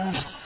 first.